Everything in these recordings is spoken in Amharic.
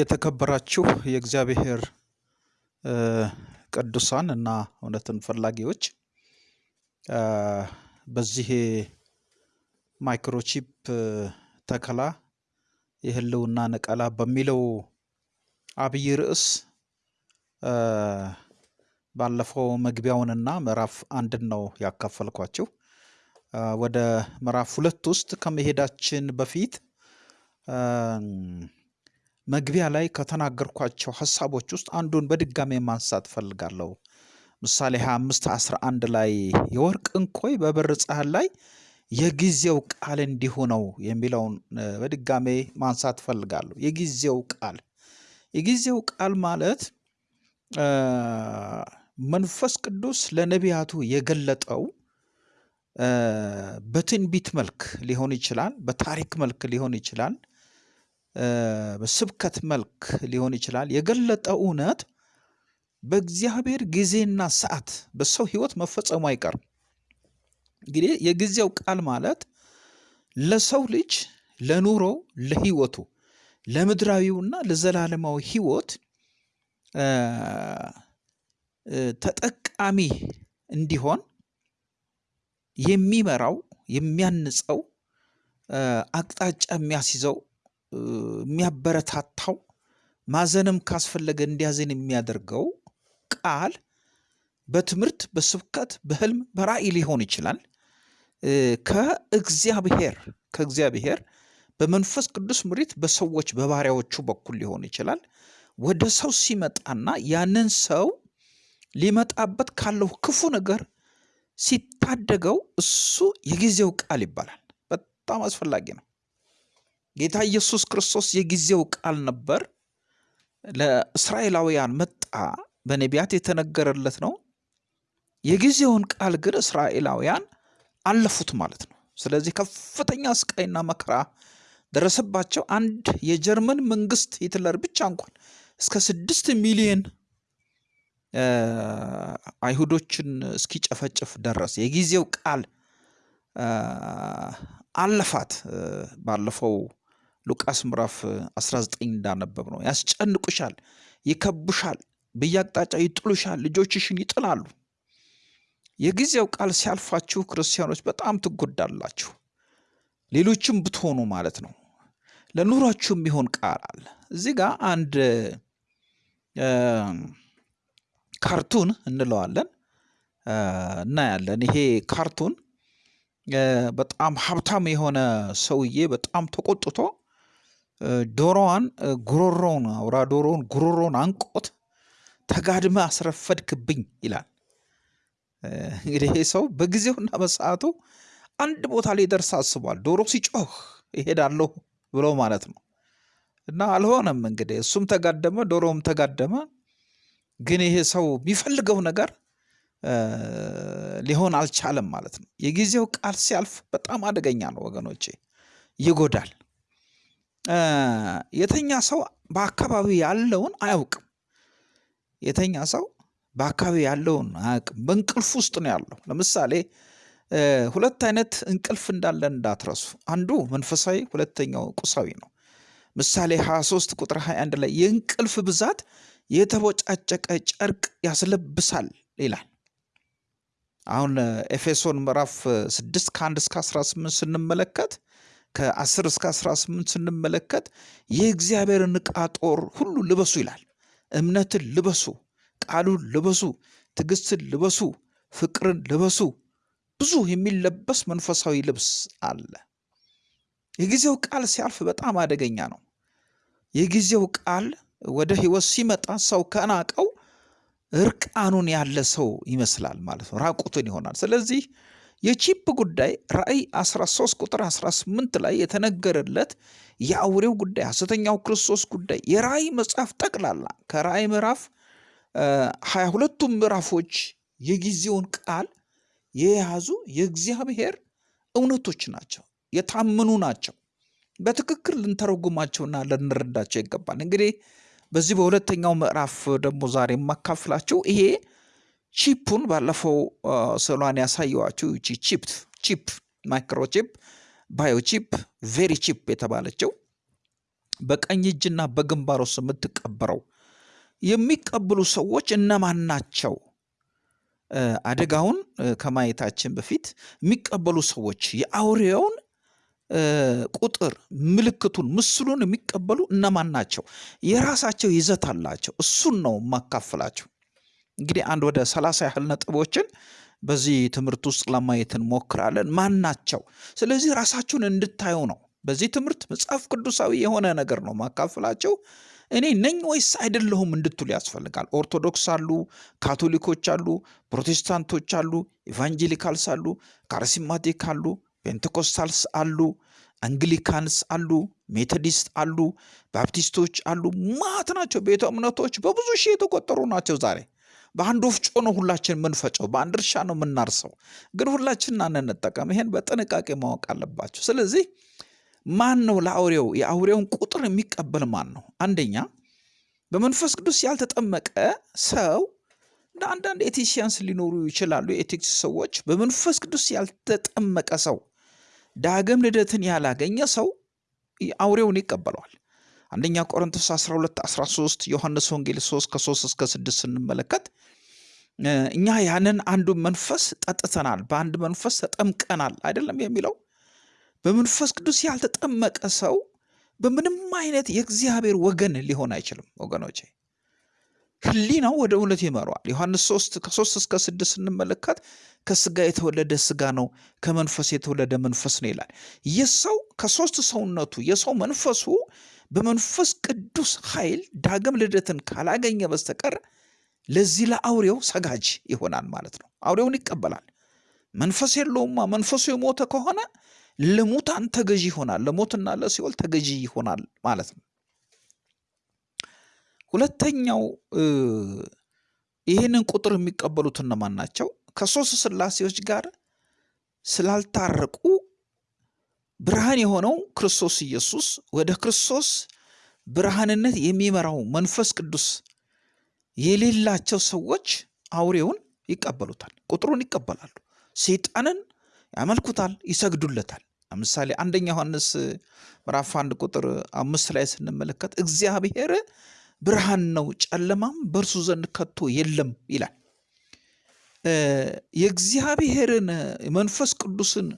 የተከበራችሁ የእግዚአብሔር ቅዱሳን እና እውነትን ፈላጊዎች በዚህ ማይክሮቺፕ ተከላ የህልውና ነቀላ በሚለው አብይ ርዕስ ባለፈው መግቢያውንና ምዕራፍ አንድን ነው ያካፈልኳችሁ። ወደ ምዕራፍ ሁለት ውስጥ ከመሄዳችን በፊት መግቢያ ላይ ከተናገርኳቸው ሀሳቦች ውስጥ አንዱን በድጋሜ ማንሳት እፈልጋለሁ። ምሳሌ 25 11 ላይ የወርቅ እንኮይ በብር ጻሕል ላይ የጊዜው ቃል እንዲሁ ነው የሚለውን በድጋሜ ማንሳት እፈልጋለሁ። የጊዜው ቃል የጊዜው ቃል ማለት መንፈስ ቅዱስ ለነቢያቱ የገለጠው በትንቢት መልክ ሊሆን ይችላል፣ በታሪክ መልክ ሊሆን ይችላል፣ በስብከት መልክ ሊሆን ይችላል። የገለጠው እውነት በእግዚአብሔር ጊዜና ሰዓት በሰው ሕይወት መፈጸሙ አይቀርም። እንግዲህ የጊዜው ቃል ማለት ለሰው ልጅ ለኑሮ፣ ለሕይወቱ፣ ለምድራዊውና ለዘላለማዊ ሕይወት ተጠቃሚ እንዲሆን የሚመራው የሚያንጸው አቅጣጫ የሚያስይዘው የሚያበረታታው ማዘንም ካስፈለገ እንዲያዝን የሚያደርገው ቃል በትምህርት፣ በስብከት፣ በህልም፣ በራእይ ሊሆን ይችላል። ከእግዚአብሔር ከእግዚአብሔር በመንፈስ ቅዱስ ምሪት በሰዎች በባሪያዎቹ በኩል ሊሆን ይችላል። ወደ ሰው ሲመጣና ያንን ሰው ሊመጣበት ካለው ክፉ ነገር ሲታደገው እሱ የጊዜው ቃል ይባላል። በጣም አስፈላጊ ነው። ጌታ ኢየሱስ ክርስቶስ የጊዜው ቃል ነበር። ለእስራኤላውያን መጣ፣ በነቢያት የተነገረለት ነው። የጊዜውን ቃል ግን እስራኤላውያን አለፉት ማለት ነው። ስለዚህ ከፍተኛ ስቃይና መከራ ደረሰባቸው። አንድ የጀርመን መንግስት ሂትለር ብቻ እንኳን እስከ ስድስት ሚሊዮን አይሁዶችን እስኪጨፈጭፍ ደረሰ። የጊዜው ቃል አለፋት። ባለፈው ሉቃስ ምዕራፍ 19 እንዳነበብ ነው። ያስጨንቁሻል፣ ይከቡሻል፣ በየአቅጣጫው ይጥሉሻል፣ ልጆችሽን ይጥላሉ። የጊዜው ቃል ሲያልፋችሁ ክርስቲያኖች በጣም ትጎዳላችሁ። ሌሎችም ብትሆኑ ማለት ነው። ለኑሯችሁ የሚሆን ቃል አለ። እዚህ ጋር አንድ ካርቱን እንለዋለን እናያለን። ይሄ ካርቱን በጣም ሀብታም የሆነ ሰውዬ በጣም ተቆጥቶ ዶሮዋን ጉሮሮውን አውራ ዶሮውን ጉሮሮውን አንቆት ተጋድመ አስረፈድክብኝ ይላል። እንግዲህ ይሄ ሰው በጊዜውና በሰዓቱ አንድ ቦታ ላይ ደርስ አስቧል። ዶሮ ሲጮህ ይሄዳለሁ ብሎ ማለት ነው። እና አልሆነም። እንግዲህ እሱም ተጋደመ፣ ዶሮውም ተጋደመ። ግን ይሄ ሰው የሚፈልገው ነገር ሊሆን አልቻለም ማለት ነው። የጊዜው ቃል ሲያልፍ በጣም አደገኛ ነው ወገኖቼ፣ ይጎዳል። የተኛ ሰው በአካባቢው ያለውን አያውቅም። የተኛ ሰው በአካባቢ ያለውን አያውቅም። በእንቅልፍ ውስጥ ነው ያለው። ለምሳሌ ሁለት አይነት እንቅልፍ እንዳለን እንዳትረሱ። አንዱ መንፈሳዊ፣ ሁለተኛው ቁሳዊ ነው። ምሳሌ 23 ቁጥር 21 ላይ የእንቅልፍ ብዛት የተቦጫጨቀ ጨርቅ ያስለብሳል ይላል። አሁን ኤፌሶን ምዕራፍ 6 ከ1 እስከ 18 ስንመለከት ከ10 እስከ 18 ስንመለከት የእግዚአብሔርን ዕቃ ጦር ሁሉ ልበሱ ይላል። እምነትን ልበሱ፣ ቃሉን ልበሱ፣ ትዕግስትን ልበሱ፣ ፍቅርን ልበሱ። ብዙ የሚለበስ መንፈሳዊ ልብስ አለ። የጊዜው ቃል ሲያልፍ በጣም አደገኛ ነው። የጊዜው ቃል ወደ ህይወት ሲመጣ ሰው ከናቀው እርቃኑን ያለ ሰው ይመስላል ማለት ነው። ራቁትን ይሆናል። ስለዚህ የቺፕ ጉዳይ ራእይ 13 ቁጥር 18 ላይ የተነገረለት የአውሬው ጉዳይ፣ ሐሰተኛው ክርስቶስ ጉዳይ የራእይ መጽሐፍ ጠቅላላ ከራእይ ምዕራፍ ሀያ ሁለቱም ምዕራፎች የጊዜውን ቃል የያዙ የእግዚአብሔር እውነቶች ናቸው፣ የታመኑ ናቸው። በትክክል ልንተረጉማቸውና ልንረዳቸው ይገባል። እንግዲህ በዚህ በሁለተኛው ምዕራፍ ደግሞ ዛሬ የማካፍላቸው ይሄ ቺፑን ባለፈው ስዕሏን ያሳየዋችሁ ይቺ ቺፕ chip microchip biochip VeriChip የተባለችው በቀኝ እጅና በግንባር ውስጥ የምትቀበረው የሚቀበሉ ሰዎች እነማን ናቸው? አደጋውን ከማየታችን በፊት የሚቀበሉ ሰዎች የአውሬውን ቁጥር ምልክቱን ምስሉን የሚቀበሉ እነማን ናቸው? የራሳቸው ይዘት አላቸው። እሱን ነው የማካፍላቸው። እንግዲህ አንድ ወደ ሰላሳ ያህል ነጥቦችን በዚህ ትምህርት ውስጥ ለማየት እንሞክራለን። ማን ናቸው? ስለዚህ ራሳችሁን እንድታዩ ነው። በዚህ ትምህርት መጽሐፍ ቅዱሳዊ የሆነ ነገር ነው ማካፍላችሁ። እኔ ነኝ ወይስ አይደለሁም እንድትሉ ያስፈልጋል። ኦርቶዶክስ አሉ፣ ካቶሊኮች አሉ፣ ፕሮቴስታንቶች አሉ፣ Evangelicals አሉ፣ Charismatic አሉ፣ Pentecostals አሉ፣ Anglicans አሉ፣ Methodist አሉ፣ ባፕቲስቶች አሉ። ማት ናቸው። ቤተ እምነቶች በብዙ ሺህ የተቆጠሩ ናቸው ዛሬ በአንድ ወፍጮ ነው ሁላችን የምንፈጨው፣ በአንድ እርሻ ነው የምናርሰው። ግን ሁላችን አንንጠቀም። ይሄን በጥንቃቄ ማወቅ አለባቸው። ስለዚህ ማን ነው ለአውሬው የአውሬውን ቁጥር የሚቀበል ማን ነው? አንደኛ በመንፈስ ቅዱስ ያልተጠመቀ ሰው እንደ አንዳንድ ኤቲሲያንስ ሊኖሩ ይችላሉ። የኤቲክስ ሰዎች በመንፈስ ቅዱስ ያልተጠመቀ ሰው ዳግም ልደትን ያላገኘ ሰው አውሬውን ይቀበለዋል። አንደኛ ቆሮንቶስ 12 13 ዮሐንስ ወንጌል 3 ከ3 እስከ 6 ስንመለከት እኛ ያንን አንዱ መንፈስ ጠጥተናል፣ በአንድ መንፈስ ተጠምቀናል አይደለም የሚለው። በመንፈስ ቅዱስ ያልተጠመቀ ሰው በምንም አይነት የእግዚአብሔር ወገን ሊሆን አይችልም ወገኖቼ። ሕሊናው ወደ እውነት ይመራዋል። ዮሐንስ 3 ከ3 እስከ 6 ስንመለከት ከስጋ የተወለደ ስጋ ነው፣ ከመንፈስ የተወለደ መንፈስ ነው ይላል። የሰው ከሶስት ሰውነቱ የሰው መንፈሱ በመንፈስ ቅዱስ ኃይል ዳግም ልደትን ካላገኘ በስተቀር ለዚህ ለአውሬው ሰጋጅ ይሆናል ማለት ነው። አውሬውን ይቀበላል። መንፈስ የለውማ። መንፈሱ የሞተ ከሆነ ለሙታን ተገዢ ይሆናል፣ ለሞትና ለሲኦል ተገዢ ይሆናል ማለት ነው። ሁለተኛው ይህንን ቁጥር የሚቀበሉት እነማን ናቸው? ከሶስት ስላሴዎች ጋር ስላልታረቁ ብርሃን የሆነው ክርስቶስ ኢየሱስ ወደ ክርስቶስ ብርሃንነት የሚመራው መንፈስ ቅዱስ የሌላቸው ሰዎች አውሬውን ይቀበሉታል፣ ቁጥሩን ይቀበላሉ፣ ሰይጣንን ያመልኩታል፣ ይሰግዱለታል። ለምሳሌ አንደኛ ዮሐንስ ምዕራፍ አንድ ቁጥር አምስት ላይ ስንመለከት እግዚአብሔር ብርሃን ነው፣ ጨለማም በእርሱ ዘንድ ከቶ የለም ይላል። የእግዚአብሔርን መንፈስ ቅዱስን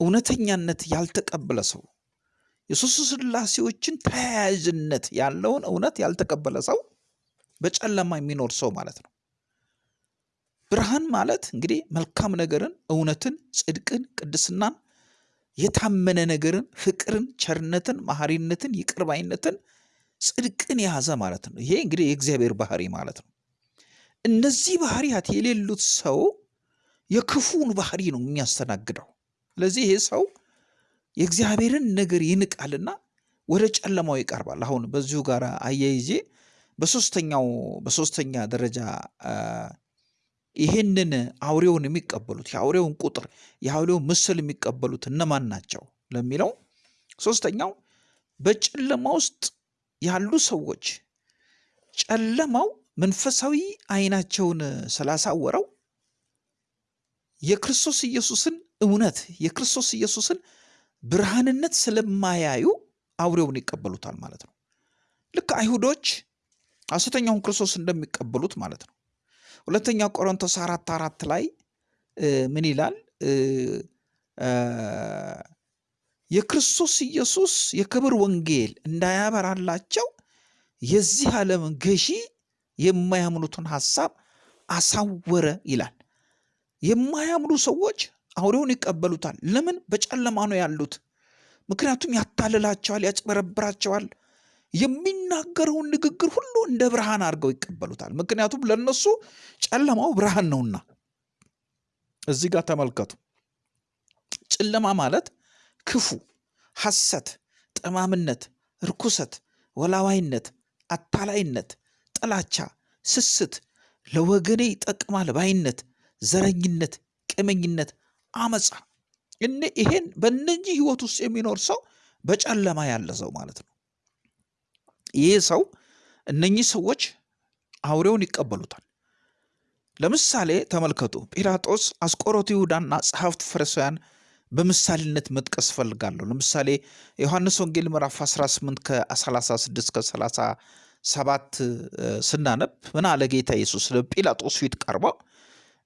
እውነተኛነት ያልተቀበለ ሰው የሦስቱ ሥላሴዎችን ተያያዥነት ያለውን እውነት ያልተቀበለ ሰው በጨለማ የሚኖር ሰው ማለት ነው። ብርሃን ማለት እንግዲህ መልካም ነገርን፣ እውነትን፣ ጽድቅን፣ ቅድስናን፣ የታመነ ነገርን፣ ፍቅርን፣ ቸርነትን፣ መሐሪነትን፣ ይቅርባይነትን፣ ጽድቅን የያዘ ማለት ነው። ይሄ እንግዲህ የእግዚአብሔር ባህሪ ማለት ነው። እነዚህ ባህሪያት የሌሉት ሰው የክፉን ባህሪ ነው የሚያስተናግደው። ስለዚህ ይሄ ሰው የእግዚአብሔርን ነገር ይንቃልና ወደ ጨለማው ይቀርባል። አሁን በዚሁ ጋር አያይዤ በሶስተኛው በሶስተኛ ደረጃ ይሄንን አውሬውን የሚቀበሉት የአውሬውን ቁጥር የአውሬውን ምስል የሚቀበሉት እነማን ናቸው ለሚለው ሶስተኛው በጨለማ ውስጥ ያሉ ሰዎች ጨለማው መንፈሳዊ አይናቸውን ስላሳወረው የክርስቶስ ኢየሱስን እውነት የክርስቶስ ኢየሱስን ብርሃንነት ስለማያዩ አውሬውን ይቀበሉታል ማለት ነው። ልክ አይሁዶች ሐሰተኛውን ክርስቶስ እንደሚቀበሉት ማለት ነው። ሁለተኛ ቆሮንቶስ አራት አራት ላይ ምን ይላል? የክርስቶስ ኢየሱስ የክብር ወንጌል እንዳያበራላቸው የዚህ ዓለም ገዢ የማያምኑትን ሐሳብ አሳወረ ይላል። የማያምኑ ሰዎች አውሬውን ይቀበሉታል። ለምን? በጨለማ ነው ያሉት። ምክንያቱም ያታልላቸዋል፣ ያጭበረብራቸዋል። የሚናገረውን ንግግር ሁሉ እንደ ብርሃን አድርገው ይቀበሉታል። ምክንያቱም ለነሱ ጨለማው ብርሃን ነውና። እዚህ ጋር ተመልከቱ። ጨለማ ማለት ክፉ፣ ሐሰት፣ ጠማምነት፣ ርኩሰት፣ ወላዋይነት፣ አታላይነት፣ ጥላቻ፣ ስስት፣ ለወገኔ ይጠቅማል ባይነት፣ ዘረኝነት፣ ቅመኝነት፣ አመፃ እነ ይሄን በእነኚህ ህይወት ውስጥ የሚኖር ሰው በጨለማ ያለ ሰው ማለት ነው። ይህ ሰው እነኚህ ሰዎች አውሬውን ይቀበሉታል። ለምሳሌ ተመልከቱ። ጲላጦስ፣ አስቆሮቱ ይሁዳና ጸሐፍት ፈሪሳውያን በምሳሌነት መጥቀስ እፈልጋለሁ። ለምሳሌ ዮሐንስ ወንጌል ምዕራፍ 18 ከ36 ከ37 ስናነብ ምን አለ ጌታ ኢየሱስ ለጲላጦስ ፊት ቀርበው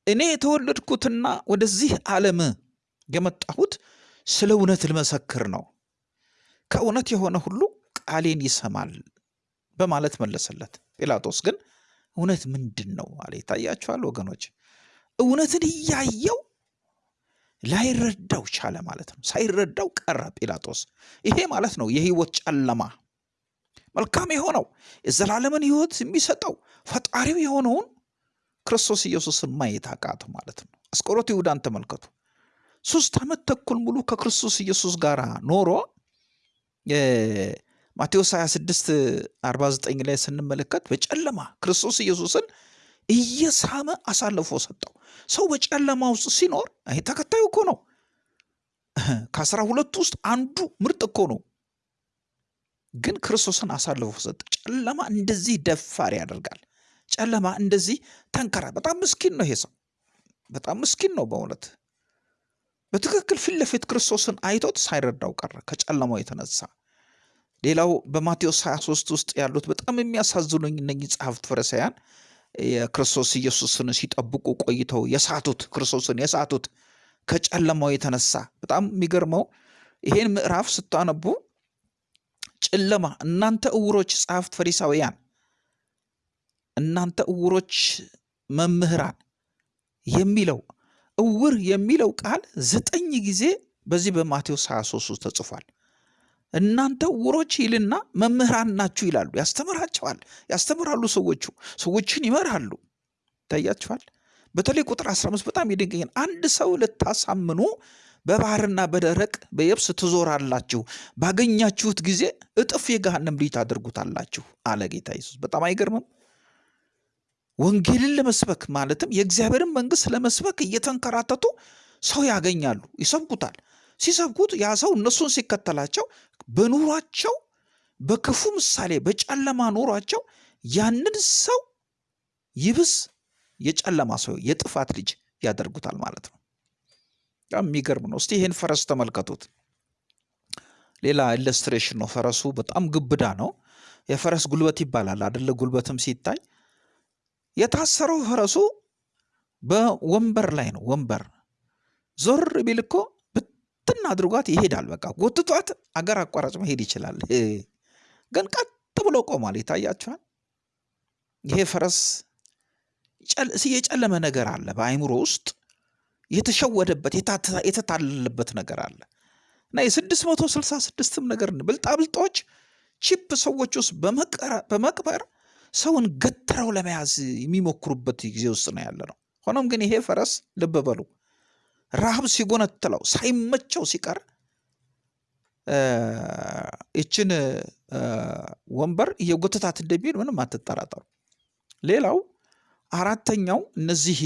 እኔ የተወለድኩትና ወደዚህ ዓለም የመጣሁት ስለ እውነት ልመሰክር ነው፣ ከእውነት የሆነ ሁሉ ቃሌን ይሰማል በማለት መለሰለት። ጲላጦስ ግን እውነት ምንድን ነው አለ። ይታያችኋል ወገኖች፣ እውነትን እያየው ላይረዳው ቻለ ማለት ነው። ሳይረዳው ቀረ ጲላጦስ። ይሄ ማለት ነው የህይወት ጨለማ። መልካም የሆነው የዘላለምን ህይወት የሚሰጠው ፈጣሪው የሆነውን ክርስቶስ ኢየሱስን ማየት አቃተው ማለት ነው። አስቆሮቱ ይሁዳን ተመልከቱ። ሶስት ዓመት ተኩል ሙሉ ከክርስቶስ ኢየሱስ ጋር ኖሮ ማቴዎስ 26 49 ላይ ስንመለከት በጨለማ ክርስቶስ ኢየሱስን እየሳመ አሳልፎ ሰጠው። ሰው በጨለማ ውስጥ ሲኖር ይሄ ተከታዩ እኮ ነው። ከአስራ ሁለቱ ውስጥ አንዱ ምርጥ እኮ ነው። ግን ክርስቶስን አሳልፎ ሰጠ። ጨለማ እንደዚህ ደፋር ያደርጋል። ጨለማ እንደዚህ ተንከራ። በጣም ምስኪን ነው ይሄ ሰው፣ በጣም ምስኪን ነው በእውነት በትክክል ፊት ለፊት ክርስቶስን አይቶት ሳይረዳው ቀረ ከጨለማው የተነሳ። ሌላው በማቴዎስ 23 ውስጥ ያሉት በጣም የሚያሳዝኑኝ እነኚህ ጸሐፍት ፈሪሳውያን የክርስቶስ ኢየሱስን ሲጠብቁ ቆይተው የሳቱት ክርስቶስን የሳቱት ከጨለማው የተነሳ በጣም የሚገርመው ይሄን ምዕራፍ ስታነቡ ጨለማ እናንተ እውሮች ጸሐፍት ፈሪሳውያን እናንተ እውሮች መምህራን የሚለው እውር የሚለው ቃል ዘጠኝ ጊዜ በዚህ በማቴዎስ 23 ውስጥ ተጽፏል። እናንተ እውሮች ይልና መምህራን ናችሁ ይላሉ። ያስተምራቸዋል፣ ያስተምራሉ። ሰዎቹ ሰዎችን ይመራሉ። ይታያቸዋል። በተለይ ቁጥር 15 በጣም ይደንቀኛል። አንድ ሰው ልታሳምኑ በባህርና በደረቅ በየብስ ትዞራላችሁ፣ ባገኛችሁት ጊዜ እጥፍ የገሃነም ልጅ ታደርጉታላችሁ አለ ጌታ ኢየሱስ። በጣም አይገርምም? ወንጌልን ለመስበክ ማለትም የእግዚአብሔርን መንግሥት ለመስበክ እየተንከራተቱ ሰው ያገኛሉ፣ ይሰብኩታል። ሲሰብኩት ያ ሰው እነሱን ሲከተላቸው በኑሯቸው በክፉ ምሳሌ በጨለማ ኑሯቸው ያንን ሰው ይብስ የጨለማ ሰው የጥፋት ልጅ ያደርጉታል ማለት ነው። የሚገርም ነው። እስቲ ይህን ፈረስ ተመልከቱት። ሌላ illustration ነው። ፈረሱ በጣም ግብዳ ነው። የፈረስ ጉልበት ይባላል አደለ? ጉልበትም ሲታይ የታሰረው ፈረሱ በወንበር ላይ ነው። ወንበር ዞር ቢል እኮ ብትን አድርጓት ይሄዳል። በቃ ጎትቷት አገር አቋራጭ መሄድ ይችላል። ግን ቀጥ ብሎ ቆሟል። ይታያችኋል። ይሄ ፈረስ የጨለመ ነገር አለ በአይምሮ ውስጥ የተሸወደበት የተታለለበት ነገር አለ እና የስድስት መቶ ስልሳ ስድስትም ነገር ብልጣብልጦች ቺፕ ሰዎች ውስጥ በመቅበር ሰውን ገትረው ለመያዝ የሚሞክሩበት ጊዜ ውስጥ ነው ያለ ነው። ሆኖም ግን ይሄ ፈረስ ልብ በሉ ረሃብ ሲጎነትለው ሳይመቸው ሲቀር ይችን ወንበር እየጎተታት እንደሚሄድ ምንም አትጠራጠሩ። ሌላው አራተኛው እነዚህ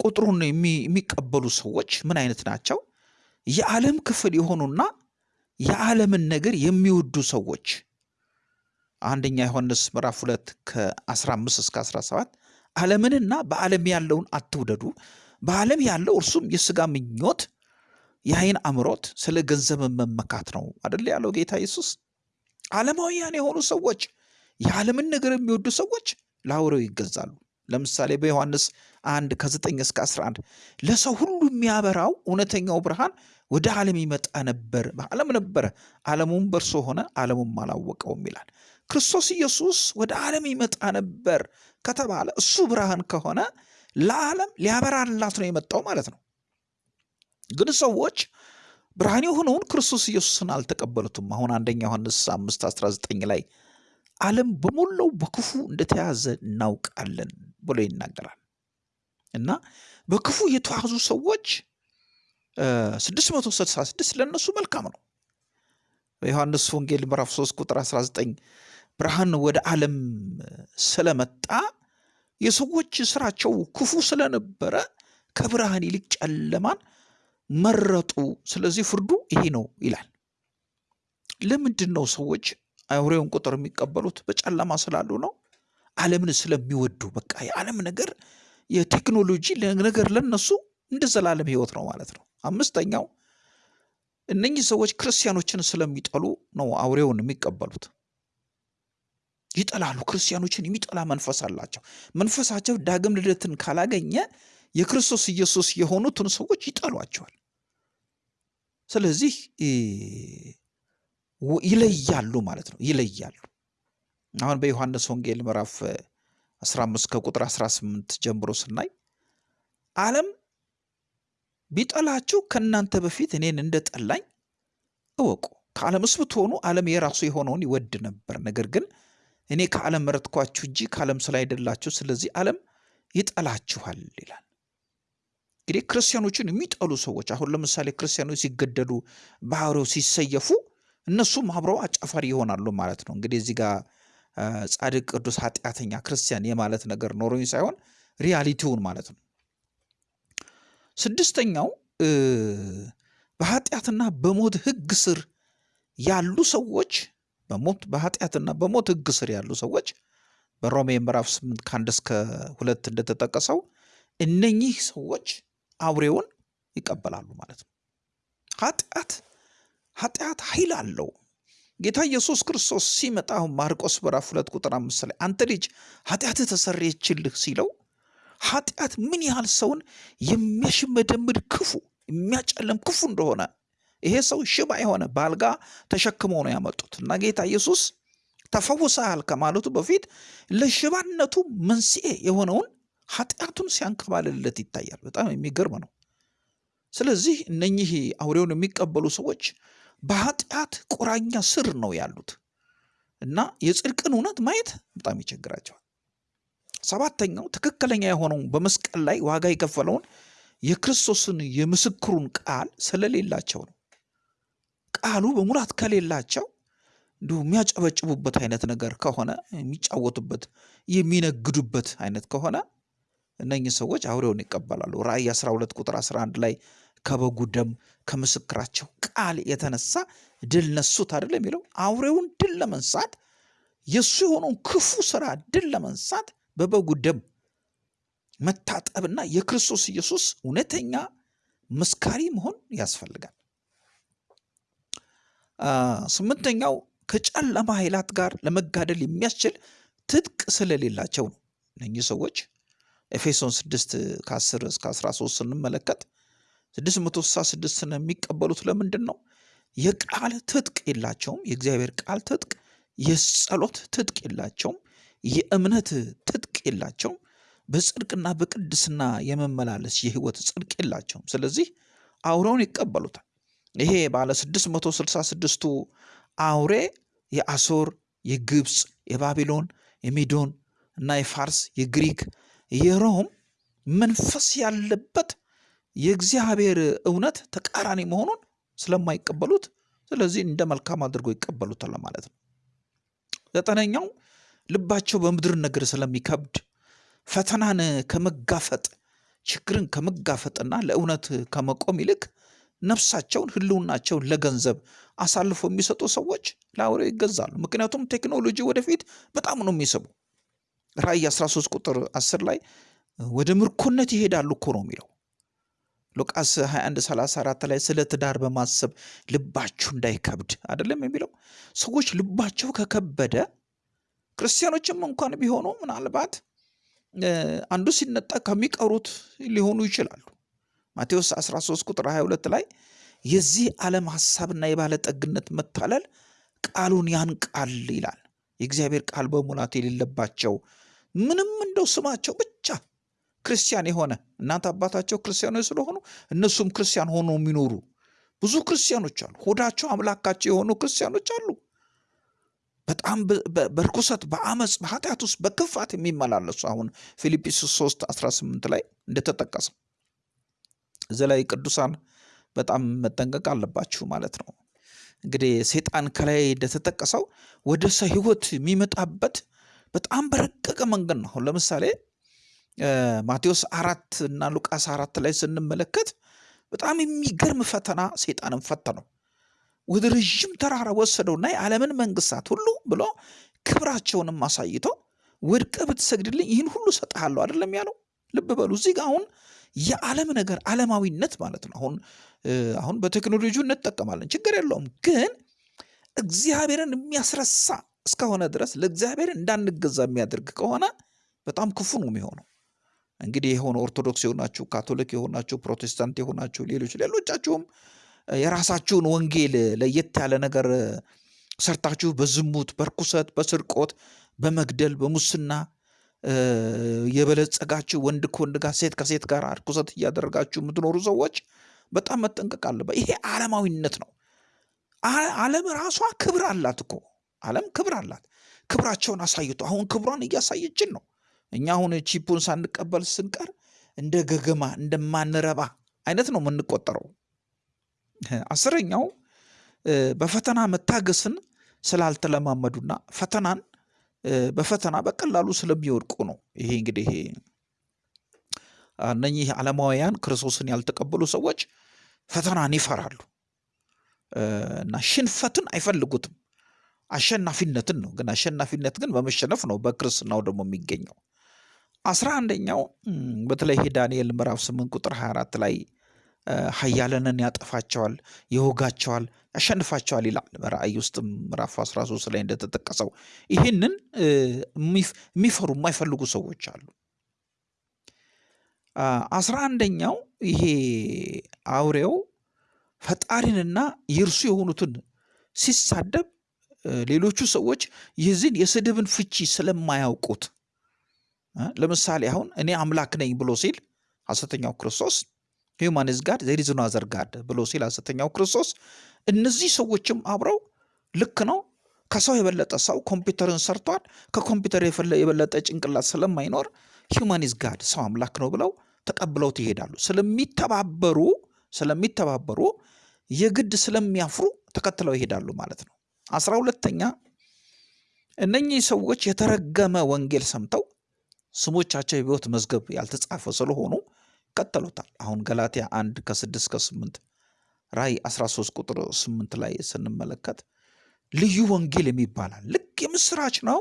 ቁጥሩን የሚቀበሉ ሰዎች ምን አይነት ናቸው? የዓለም ክፍል የሆኑና የዓለምን ነገር የሚወዱ ሰዎች አንደኛ ዮሐንስ ምዕራፍ 2 ከ15 እስከ 17 ዓለምንና በዓለም ያለውን አትውደዱ፣ በዓለም ያለው እርሱም የሥጋ ምኞት፣ የዓይን አምሮት፣ ስለ ገንዘብ መመካት ነው አደለ ያለው ጌታ ኢየሱስ። ዓለማውያን የሆኑ ሰዎች የዓለምን ነገር የሚወዱ ሰዎች ለአውሬው ይገዛሉ። ለምሳሌ በዮሐንስ 1 ከ9 እስከ 11 ለሰው ሁሉ የሚያበራው እውነተኛው ብርሃን ወደ ዓለም ይመጣ ነበር፣ በዓለም ነበረ፣ ዓለሙም በእርሱ ሆነ፣ ዓለሙም አላወቀውም ይላል። ክርስቶስ ኢየሱስ ወደ ዓለም ይመጣ ነበር ከተባለ እሱ ብርሃን ከሆነ ለዓለም ሊያበራላት ነው የመጣው ማለት ነው። ግን ሰዎች ብርሃን የሆነውን ክርስቶስ ኢየሱስን አልተቀበሉትም። አሁን አንደኛ ዮሐንስ 5 19 ላይ ዓለም በሞላው በክፉ እንደተያዘ እናውቃለን ብሎ ይናገራል እና በክፉ የተያዙ ሰዎች 666 ለእነሱ መልካም ነው። በዮሐንስ ወንጌል ምዕራፍ 3 ቁጥር 19 ብርሃን ወደ ዓለም ስለመጣ የሰዎች ስራቸው ክፉ ስለነበረ ከብርሃን ይልቅ ጨለማን መረጡ። ስለዚህ ፍርዱ ይሄ ነው ይላል። ለምንድን ነው ሰዎች አውሬውን ቁጥር የሚቀበሉት? በጨለማ ስላሉ ነው። ዓለምን ስለሚወዱ በቃ የዓለም ነገር የቴክኖሎጂ ነገር ለነሱ እንደ ዘላለም ህይወት ነው ማለት ነው። አምስተኛው እነኚህ ሰዎች ክርስቲያኖችን ስለሚጠሉ ነው አውሬውን የሚቀበሉት። ይጠላሉ። ክርስቲያኖችን የሚጠላ መንፈስ አላቸው። መንፈሳቸው ዳግም ልደትን ካላገኘ የክርስቶስ ኢየሱስ የሆኑትን ሰዎች ይጠሏቸዋል። ስለዚህ ይለያሉ ማለት ነው። ይለያሉ። አሁን በዮሐንስ ወንጌል ምዕራፍ 15 ከቁጥር 18 ጀምሮ ስናይ ዓለም ቢጠላችሁ ከእናንተ በፊት እኔን እንደጠላኝ እወቁ። ከዓለምስ ብትሆኑ ዓለም የራሱ የሆነውን ይወድ ነበር። ነገር ግን እኔ ከዓለም መረጥኳችሁ እንጂ ከዓለም ስላይደላችሁ፣ ስለዚህ ዓለም ይጠላችኋል ይላል። እንግዲህ ክርስቲያኖችን የሚጠሉ ሰዎች አሁን ለምሳሌ ክርስቲያኖች ሲገደሉ ባህሪው ሲሰየፉ እነሱም አብረው አጫፋሪ ይሆናሉ ማለት ነው። እንግዲህ እዚህ ጋር ጻድቅ፣ ቅዱስ፣ ኃጢአተኛ ክርስቲያን የማለት ነገር ኖሮኝ ሳይሆን ሪያሊቲውን ማለት ነው። ስድስተኛው በኃጢአትና በሞት ሕግ ስር ያሉ ሰዎች በሞት በኃጢአትና በሞት ሕግ ስር ያሉ ሰዎች በሮሜ ምዕራፍ 8 ከአንድ እስከ ሁለት እንደተጠቀሰው እነኚህ ሰዎች አውሬውን ይቀበላሉ ማለት ነው። ኃጢአት ኃጢአት ኃይል አለው። ጌታ ኢየሱስ ክርስቶስ ሲመጣ አሁን ማርቆስ ምዕራፍ ሁለት ቁጥር አምስት ላይ አንተ ልጅ ኃጢአትህ ተሰረየችልህ ሲለው ኃጢአት ምን ያህል ሰውን የሚያሽመደምድ ክፉ የሚያጨልም ክፉ እንደሆነ ይሄ ሰው ሽባ የሆነ በአልጋ ተሸክሞ ነው ያመጡት እና ጌታ ኢየሱስ ተፈውሰሃል ከማለቱ በፊት ለሽባነቱ መንስኤ የሆነውን ኃጢአቱን ሲያንከባልለት ይታያል። በጣም የሚገርም ነው። ስለዚህ እነኚህ አውሬውን የሚቀበሉ ሰዎች በኃጢአት ቁራኛ ስር ነው ያሉት እና የጽድቅን እውነት ማየት በጣም ይቸግራቸዋል። ሰባተኛው ትክክለኛ የሆነው በመስቀል ላይ ዋጋ የከፈለውን የክርስቶስን የምስክሩን ቃል ስለሌላቸው ነው። ቃሉ በሙላት ከሌላቸው እንዲሁ የሚያጨበጭቡበት አይነት ነገር ከሆነ የሚጫወቱበት የሚነግዱበት አይነት ከሆነ እነኚህ ሰዎች አውሬውን ይቀበላሉ። ራእይ 12 ቁጥር 11 ላይ ከበጉ ደም ከምስክራቸው ቃል የተነሳ ድል ነሱት አይደል የሚለው አውሬውን ድል ለመንሳት የእሱ የሆነውን ክፉ ስራ ድል ለመንሳት በበጉ ደም መታጠብና የክርስቶስ ኢየሱስ እውነተኛ መስካሪ መሆን ያስፈልጋል። ስምንተኛው ከጨለማ ኃይላት ጋር ለመጋደል የሚያስችል ትጥቅ ስለሌላቸው ነው። እነኚህ ሰዎች ኤፌሶን 6 ከ10 እስከ 13 ስንመለከት 666ን የሚቀበሉት ለምንድን ነው? የቃል ትጥቅ የላቸውም። የእግዚአብሔር ቃል ትጥቅ፣ የጸሎት ትጥቅ የላቸውም። የእምነት ትጥቅ የላቸውም። በጽድቅና በቅድስና የመመላለስ የህይወት ጽድቅ የላቸውም። ስለዚህ አውሬውን ይቀበሉታል። ይሄ ባለ 666ቱ አውሬ የአሶር፣ የግብፅ፣ የባቢሎን፣ የሜዶን እና የፋርስ፣ የግሪክ፣ የሮም መንፈስ ያለበት የእግዚአብሔር እውነት ተቃራኒ መሆኑን ስለማይቀበሉት ስለዚህ እንደ መልካም አድርጎ ይቀበሉታል ማለት ነው። ዘጠነኛው ልባቸው በምድር ነገር ስለሚከብድ ፈተናን ከመጋፈጥ ችግርን ከመጋፈጥና ለእውነት ከመቆም ይልቅ ነፍሳቸውን ህልውናቸውን ለገንዘብ አሳልፎ የሚሰጡ ሰዎች ለአውሬው ይገዛሉ። ምክንያቱም ቴክኖሎጂ ወደፊት በጣም ነው የሚስቡ። ራእይ 13 ቁጥር 10 ላይ ወደ ምርኮነት ይሄዳሉ እኮ ነው የሚለው። ሉቃስ 21 34 ላይ ስለ ትዳር በማሰብ ልባችሁ እንዳይከብድ አይደለም የሚለው። ሰዎች ልባቸው ከከበደ ክርስቲያኖችም እንኳን ቢሆኑ ምናልባት አንዱ ሲነጠቅ ከሚቀሩት ሊሆኑ ይችላሉ። ማቴዎስ 13 ቁጥር 22 ላይ የዚህ ዓለም ሐሳብና የባለጠግነት መታለል ቃሉን ያንቃል ይላል። የእግዚአብሔር ቃል በሙላት የሌለባቸው ምንም እንደው ስማቸው ብቻ ክርስቲያን የሆነ እናት አባታቸው ክርስቲያኖች ስለሆኑ እነሱም ክርስቲያን ሆኖ የሚኖሩ ብዙ ክርስቲያኖች አሉ። ሆዳቸው አምላካቸው የሆኑ ክርስቲያኖች አሉ። በጣም በርኩሰት በአመፅ በኃጢአት ውስጥ በክፋት የሚመላለሱ አሁን ፊልጵስዩስ 3 18 ላይ እንደተጠቀሰው እዚ ላይ ቅዱሳን በጣም መጠንቀቅ አለባችሁ ማለት ነው። እንግዲህ ሰይጣን ከላይ እንደተጠቀሰው ወደ ሰው ህይወት የሚመጣበት በጣም በረቀቀ መንገድ ነው። አሁን ለምሳሌ ማቴዎስ አራት እና ሉቃስ አራት ላይ ስንመለከት በጣም የሚገርም ፈተና ሰይጣንን ፈተነው። ወደ ረዥም ተራራ ወሰደውና የዓለምን መንግስታት ሁሉ ብሎ ክብራቸውንም አሳይቶ ወድቀ ብትሰግድልኝ ይህን ሁሉ እሰጥሃለሁ አይደለም ያለው። ልብ በሉ እዚህ ጋር አሁን የዓለም ነገር ዓለማዊነት ማለት ነው። አሁን አሁን በቴክኖሎጂ እንጠቀማለን ችግር የለውም። ግን እግዚአብሔርን የሚያስረሳ እስከሆነ ድረስ ለእግዚአብሔር እንዳንገዛ የሚያደርግ ከሆነ በጣም ክፉ ነው የሚሆነው። እንግዲህ የሆነ ኦርቶዶክስ የሆናችሁ ካቶሊክ የሆናችሁ ፕሮቴስታንት የሆናችሁ ሌሎች ሌሎቻችሁም የራሳችሁን ወንጌል ለየት ያለ ነገር ሰርታችሁ በዝሙት በርኩሰት በስርቆት በመግደል በሙስና የበለጸጋችሁ ወንድ ከወንድ ጋር ሴት ከሴት ጋር ርኩሰት እያደረጋችሁ የምትኖሩ ሰዎች በጣም መጠንቀቅ አለበት። ይሄ ዓለማዊነት ነው። ዓለም ራሷ ክብር አላት እኮ ዓለም ክብር አላት። ክብራቸውን አሳይቶ አሁን ክብሯን እያሳየችን ነው። እኛ አሁን ቺፑን ሳንቀበል ስንቀር እንደ ገገማ እንደማንረባ አይነት ነው የምንቆጠረው። አስረኛው በፈተና መታገስን ስላልተለማመዱና ፈተናን በፈተና በቀላሉ ስለሚወድቁ ነው። ይሄ እንግዲህ እነኚህ ዓለማውያን ክርስቶስን ያልተቀበሉ ሰዎች ፈተናን ይፈራሉ እና ሽንፈትን አይፈልጉትም። አሸናፊነትን ነው። ግን አሸናፊነት ግን በመሸነፍ ነው በክርስትናው ደግሞ የሚገኘው። አስራ አንደኛው በተለይ ዳንኤል ምዕራፍ ስምንት ቁጥር 24 ላይ ኃያላንን ያጠፋቸዋል፣ ይወጋቸዋል፣ ያሸንፋቸዋል ይላል። ራእይ ውስጥም ምዕራፍ 13 ላይ እንደተጠቀሰው ይህንን የሚፈሩ የማይፈልጉ ሰዎች አሉ። አስራ አንደኛው ይሄ አውሬው ፈጣሪንና የእርሱ የሆኑትን ሲሳደብ ሌሎቹ ሰዎች የዚህን የስድብን ፍቺ ስለማያውቁት ለምሳሌ አሁን እኔ አምላክ ነኝ ብሎ ሲል ሐሰተኛው ክርስቶስ human is God there is no other God ብሎ ሲል ሐሰተኛው ክርስቶስ እነዚህ ሰዎችም አብረው ልክ ነው ከሰው የበለጠ ሰው ኮምፒውተርን ሰርቷል ከኮምፒውተር የበለጠ ጭንቅላት ስለማይኖር human is God ሰው አምላክ ነው ብለው ተቀብለውት ይሄዳሉ። ስለሚተባበሩ ስለሚተባበሩ የግድ ስለሚያፍሩ ተከትለው ይሄዳሉ ማለት ነው። አስራ ሁለተኛ እነኚህ ሰዎች የተረገመ ወንጌል ሰምተው ስሞቻቸው የሕይወት መዝገብ ያልተጻፈ ስለሆኑ ይከተሉታል። አሁን ገላትያ አንድ ከስድስት ከስምንት ራእይ 13 ቁጥር ስምንት ላይ ስንመለከት ልዩ ወንጌል ይባላል ልክ የምስራች ነው፣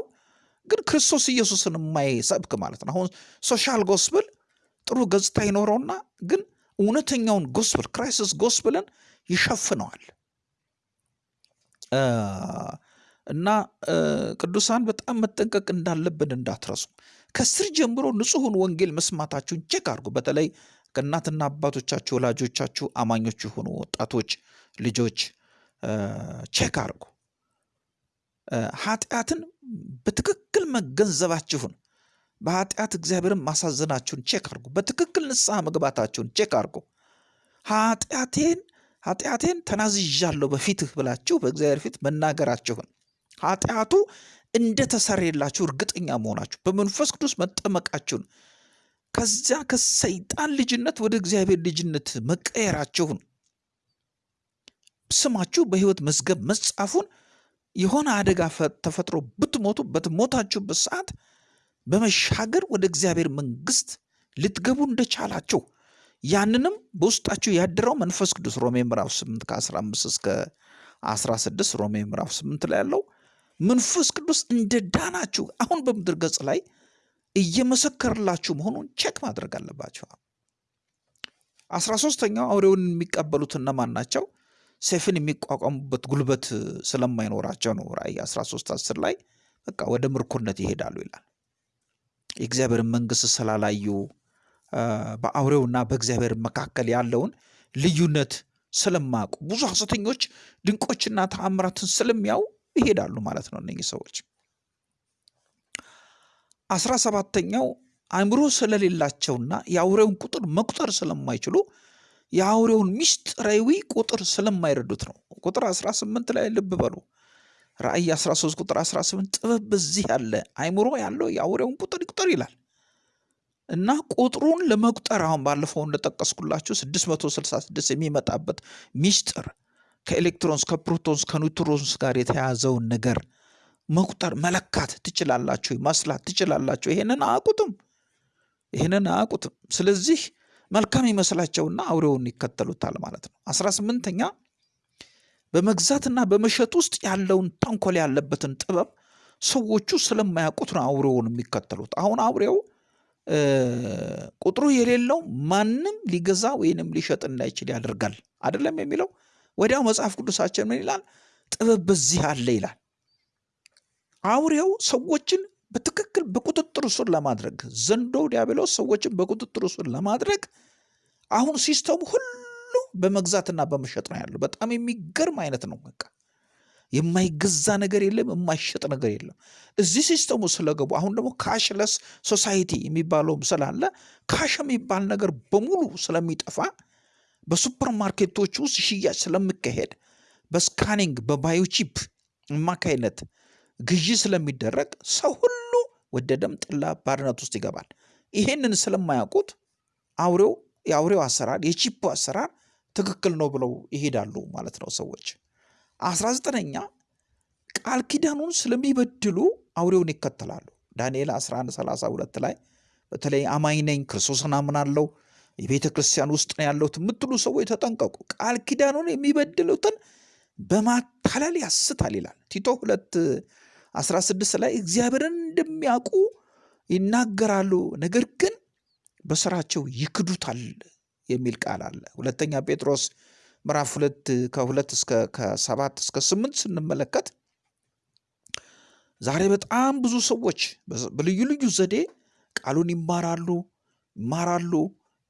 ግን ክርስቶስ ኢየሱስን የማይሰብክ ማለት ነው። አሁን social gospel ጥሩ ገጽታ ይኖረውና ግን እውነተኛውን gospel Christ's gospel ን ይሸፍነዋል። እና ቅዱሳን በጣም መጠንቀቅ እንዳለብን እንዳትረሱ። ከስር ጀምሮ ንጹሑን ወንጌል መስማታችሁን check አድርጉ። በተለይ ከእናትና አባቶቻችሁ ወላጆቻችሁ አማኞች የሆኑ ወጣቶች ልጆች check አድርጉ። ኃጢአትን በትክክል መገንዘባችሁን በኃጢአት እግዚአብሔርን ማሳዘናችሁን check አድርጉ። በትክክል ንስሐ መግባታችሁን check አድርጉ። ኃጢአቴን ኃጢአቴን ተናዝዣለሁ በፊትህ ብላችሁ በእግዚአብሔር ፊት መናገራችሁን ኃጢአቱ እንደተሰረየላችሁ እርግጠኛ መሆናችሁ በመንፈስ ቅዱስ መጠመቃችሁን ከዚያ ከሰይጣን ልጅነት ወደ እግዚአብሔር ልጅነት መቀየራችሁን ስማችሁ በሕይወት መዝገብ መጻፉን የሆነ አደጋ ተፈጥሮ ብትሞቱ በሞታችሁበት ሰዓት በመሻገር ወደ እግዚአብሔር መንግስት ልትገቡ እንደቻላችሁ ያንንም በውስጣችሁ ያደረው መንፈስ ቅዱስ ሮሜ ምዕራፍ 8 ከ15 እስከ 16 ሮሜ ምዕራፍ 8 ላይ ያለው መንፈስ ቅዱስ እንደ ዳናችሁ አሁን በምድር ገጽ ላይ እየመሰከርላችሁ መሆኑን check ማድረግ አለባችሁ። አስራ ሶስተኛው አውሬውን የሚቀበሉት እነማን ናቸው? ሰይፍን የሚቋቋሙበት ጉልበት ስለማይኖራቸው ነው። ራእይ 13 10 ላይ በቃ ወደ ምርኮነት ይሄዳሉ ይላል። የእግዚአብሔርን መንግስት ስላላዩ በአውሬውና በእግዚአብሔር መካከል ያለውን ልዩነት ስለማያውቁ ብዙ ሐሰተኞች ድንቆችና ተአምራትን ስለሚያው ይሄዳሉ ማለት ነው እነኚህ ሰዎች። አስራ ሰባተኛው አእምሮ ስለሌላቸውና የአውሬውን ቁጥር መቁጠር ስለማይችሉ የአውሬውን ሚስጥራዊ ቁጥር ስለማይረዱት ነው። ቁጥር 18 ላይ ልብ በሉ። ራእይ 13 ቁጥር 18 ጥበብ በዚህ ያለ አእምሮ ያለው የአውሬውን ቁጥር ይቁጠር ይላል እና ቁጥሩን ለመቁጠር አሁን ባለፈው እንደጠቀስኩላችሁ 666 የሚመጣበት ሚስጥር ከ electrons ከ protons ከ neutrons ጋር የተያዘውን ነገር መቁጠር መለካት ትችላላችሁ፣ ማስላት ትችላላችሁ። ይሄንን አያውቁትም፣ ይሄንን አያውቁትም። ስለዚህ መልካም ይመስላቸውና አውሬውን ይከተሉታል ማለት ነው። አስራ ስምንተኛ በመግዛትና በመሸጥ ውስጥ ያለውን ተንኮል ያለበትን ጥበብ ሰዎቹ ስለማያውቁት ነው አውሬውን የሚከተሉት። አሁን አውሬው ቁጥሩ የሌለው ማንም ሊገዛ ወይንም ሊሸጥ እንዳይችል ያደርጋል አይደለም የሚለው ወዲያው መጽሐፍ ቅዱሳችን ምን ይላል? ጥበብ በዚህ አለ ይላል። አውሬው ሰዎችን በትክክል በቁጥጥር ስር ለማድረግ ዘንዶ ዲያብሎስ ሰዎችን በቁጥጥር ስር ለማድረግ አሁን system ኡ ሁሉ በመግዛትና በመሸጥ ነው ያለው። በጣም የሚገርም አይነት ነው በቃ። የማይገዛ ነገር የለም፣ የማይሸጥ ነገር የለም። እዚህ system ኡ ስለገቡ አሁን ደግሞ cashless society የሚባለውም ስላለ cash የሚባል ነገር በሙሉ ስለሚጠፋ በሱፐር ማርኬቶች ውስጥ ሽያጭ ስለሚካሄድ በ scanning በ biochip አማካይነት ግዢ ስለሚደረግ ሰው ሁሉ ወደደም ጠላ ባርነት ውስጥ ይገባል። ይሄንን ስለማያውቁት አውሬው የአውሬው አሰራር የ chip ኡ አሰራር ትክክል ነው ብለው ይሄዳሉ ማለት ነው ሰዎች። አስራ ዘጠነኛ ቃል ኪዳኑን ስለሚበድሉ አውሬውን ይከተላሉ። ዳንኤል 1132 ላይ በተለይ አማኝ ነኝ ክርስቶስን አምናለሁ የቤተ ክርስቲያን ውስጥ ነው ያለሁት የምትሉ ሰዎች ተጠንቀቁ። ቃል ኪዳኑን የሚበድሉትን በማታለል ያስታል ይላል። ቲቶ ሁለት 16 ላይ እግዚአብሔርን እንደሚያውቁ ይናገራሉ፣ ነገር ግን በስራቸው ይክዱታል የሚል ቃል አለ። ሁለተኛ ጴጥሮስ ምዕራፍ ሁለት ከሁለት እስከ ከሰባት እስከ ስምንት ስንመለከት ዛሬ በጣም ብዙ ሰዎች በልዩ ልዩ ዘዴ ቃሉን ይማራሉ ይማራሉ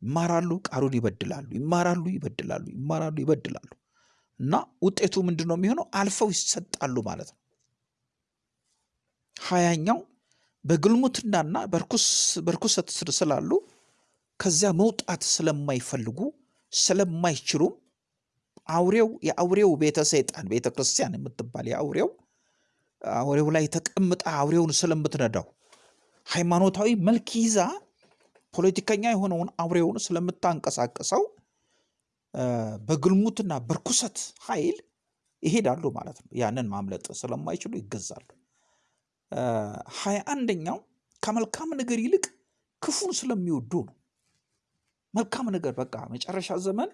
ይማራሉ ቃሉን ይበድላሉ ይማራሉ ይበድላሉ ይማራሉ ይበድላሉ እና ውጤቱ ምንድን ነው የሚሆነው? አልፈው ይሰጣሉ ማለት ነው። ሀያኛው በግልሙትናና በርኩሰት ስር ስላሉ ከዚያ መውጣት ስለማይፈልጉ ስለማይችሉም አውሬው የአውሬው ቤተ ሰይጣን ቤተ ክርስቲያን የምትባል የአውሬው አውሬው ላይ ተቀምጣ አውሬውን ስለምትነዳው ሃይማኖታዊ መልክ ይዛ ፖለቲከኛ የሆነውን አውሬውን ስለምታንቀሳቀሰው በግልሙትና በርኩሰት ኃይል ይሄዳሉ ማለት ነው። ያንን ማምለጥ ስለማይችሉ ይገዛሉ። ሀያ አንደኛው ከመልካም ነገር ይልቅ ክፉን ስለሚወዱ ነው። መልካም ነገር በቃ መጨረሻ ዘመን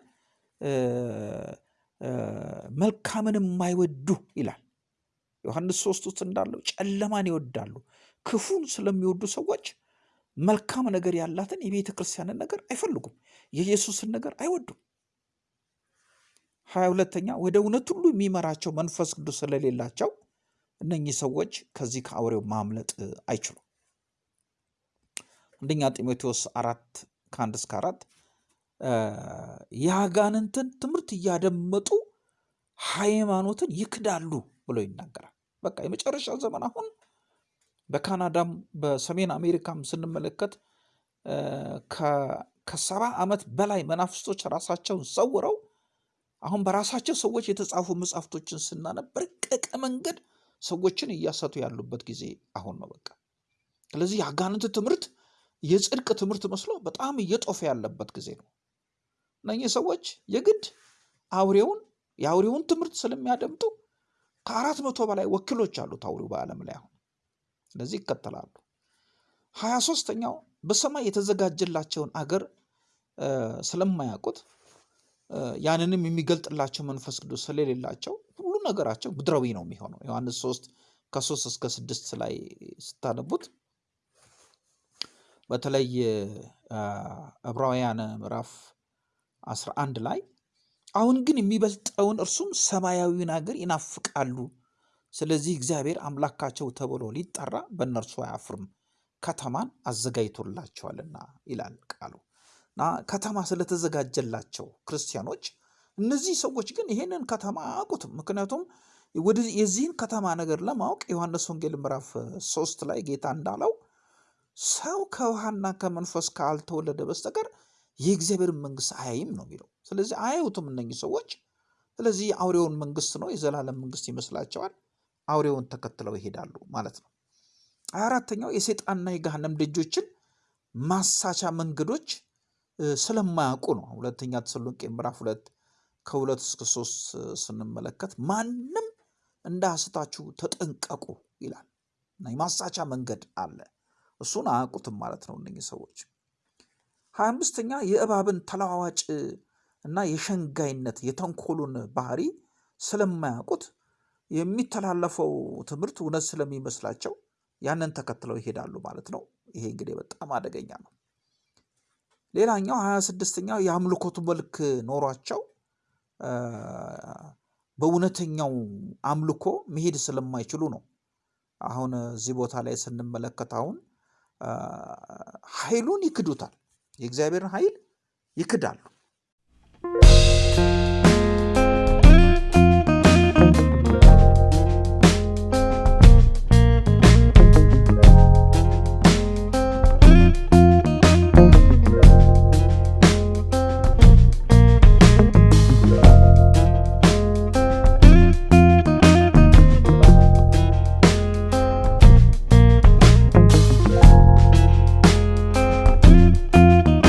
መልካምን የማይወዱ ይላል ዮሐንስ ሶስት ውስጥ እንዳለው ጨለማን ይወዳሉ። ክፉን ስለሚወዱ ሰዎች መልካም ነገር ያላትን የቤተ ክርስቲያንን ነገር አይፈልጉም። የኢየሱስን ነገር አይወዱም። ሀያ ሁለተኛ ወደ እውነት ሁሉ የሚመራቸው መንፈስ ቅዱስ ስለሌላቸው እነኚህ ሰዎች ከዚህ ከአውሬው ማምለጥ አይችሉም። አንደኛ ጢሞቴዎስ አራት ከአንድ እስከ አራት የአጋንንትን ትምህርት እያደመጡ ሃይማኖትን ይክዳሉ ብሎ ይናገራል። በቃ የመጨረሻ ዘመን አሁን በካናዳም በሰሜን አሜሪካም ስንመለከት ከሰባ ዓመት በላይ መናፍስቶች ራሳቸውን ሰውረው አሁን በራሳቸው ሰዎች የተጻፉ መጽሐፍቶችን ስናነብ በረቀቀ መንገድ ሰዎችን እያሰቱ ያሉበት ጊዜ አሁን ነው። በቃ ስለዚህ የአጋንንት ትምህርት የጽድቅ ትምህርት መስሎ በጣም እየጦፈ ያለበት ጊዜ ነው። እነኚህ ሰዎች የግድ አውሬውን የአውሬውን ትምህርት ስለሚያደምጡ ከአራት መቶ በላይ ወኪሎች አሉት አውሬው በዓለም ላይ አሁን ስለዚህ ይከተላሉ። ሀያ ሶስተኛው በሰማይ የተዘጋጀላቸውን አገር ስለማያውቁት ያንንም የሚገልጥላቸው መንፈስ ቅዱስ ስለሌላቸው ሁሉ ነገራቸው ምድራዊ ነው የሚሆነው። ዮሐንስ ሶስት ከሶስት እስከ ስድስት ላይ ስታነቡት በተለይ ዕብራውያን ምዕራፍ 11 ላይ አሁን ግን የሚበልጠውን እርሱም ሰማያዊውን አገር ይናፍቃሉ። ስለዚህ እግዚአብሔር አምላካቸው ተብሎ ሊጠራ በእነርሱ አያፍርም፣ ከተማን አዘጋጅቶላቸዋልና ይላል ቃሉ። እና ከተማ ስለተዘጋጀላቸው ክርስቲያኖች እነዚህ ሰዎች ግን ይሄንን ከተማ አያውቁትም። ምክንያቱም የዚህን ከተማ ነገር ለማወቅ ዮሐንስ ወንጌል ምዕራፍ ሶስት ላይ ጌታ እንዳለው ሰው ከውሃና ከመንፈስ ካልተወለደ በስተቀር የእግዚአብሔርን መንግስት አያይም ነው የሚለው። ስለዚህ አያዩትም እነኚህ ሰዎች። ስለዚህ የአውሬውን መንግስት ነው የዘላለም መንግስት ይመስላቸዋል። አውሬውን ተከትለው ይሄዳሉ ማለት ነው። አራተኛው የሰይጣንና የገሃነም ደጆችን ማሳቻ መንገዶች ስለማያውቁ ነው። ሁለተኛ ተሰሎንቄ ምዕራፍ ሁለት ከሁለት እስከ ሶስት ስንመለከት ማንም እንዳስታችሁ ተጠንቀቁ ይላል እና የማሳቻ መንገድ አለ። እሱን አያውቁትም ማለት ነው እነኚህ ሰዎች። ሀያ አምስተኛ የእባብን ተለዋዋጭ እና የሸንጋይነት የተንኮሉን ባህሪ ስለማያውቁት የሚተላለፈው ትምህርት እውነት ስለሚመስላቸው ያንን ተከትለው ይሄዳሉ ማለት ነው። ይሄ እንግዲህ በጣም አደገኛ ነው። ሌላኛው ሀያ ስድስተኛው የአምልኮቱ መልክ ኖሯቸው በእውነተኛው አምልኮ መሄድ ስለማይችሉ ነው። አሁን እዚህ ቦታ ላይ ስንመለከት አሁን ኃይሉን ይክዱታል። የእግዚአብሔርን ኃይል ይክዳሉ።